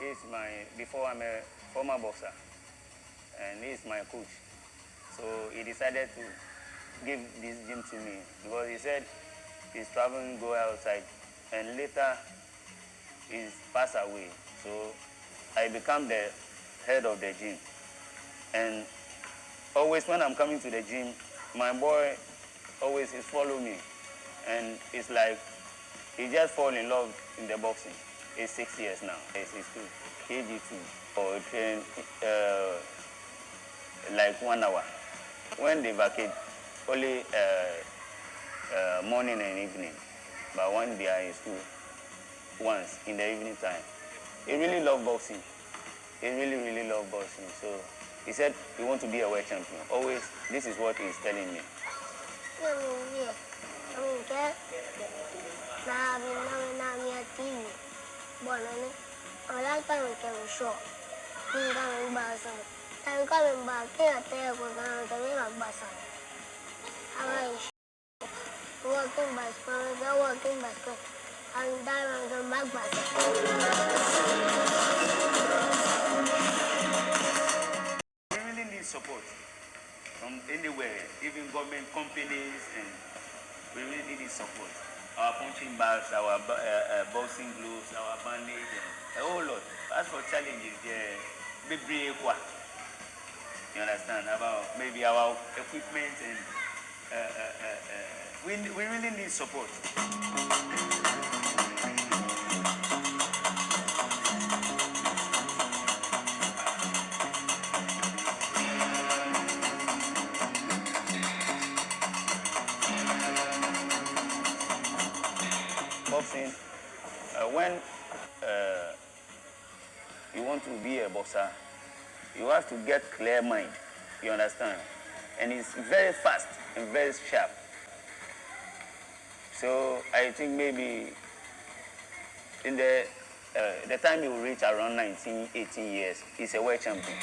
He's my, before I'm a former boxer, and he's my coach. So he decided to give this gym to me because he said he's traveling, go outside, and later he's passed away. So I become the head of the gym. And always when I'm coming to the gym, my boy always is follow me. And it's like he just fall in love in the boxing. He's six years now. He's, two, KG2, or train uh, like one hour. When they vacate, only uh, morning and evening. But when they are in school, once in the evening time. He really love boxing. He really, really love boxing. So he said he want to be a world champion. Always, this is what he's telling me. Working bicycle, working bicycle, and diamond and back bicycle. We really need support from anywhere, even government companies, and we really need support. Our punching bags, our uh, uh, boxing gloves, our bandage, and a whole lot. As for challenges, yeah, maybe you understand about maybe our equipment and uh, uh, uh, uh, we, we really need support. Boxing, when you want to be a boxer, you have to get clear mind, you understand? and he's very fast and very sharp. So I think maybe in the uh, the time he will reach around 19, 18 years, he's a world champion.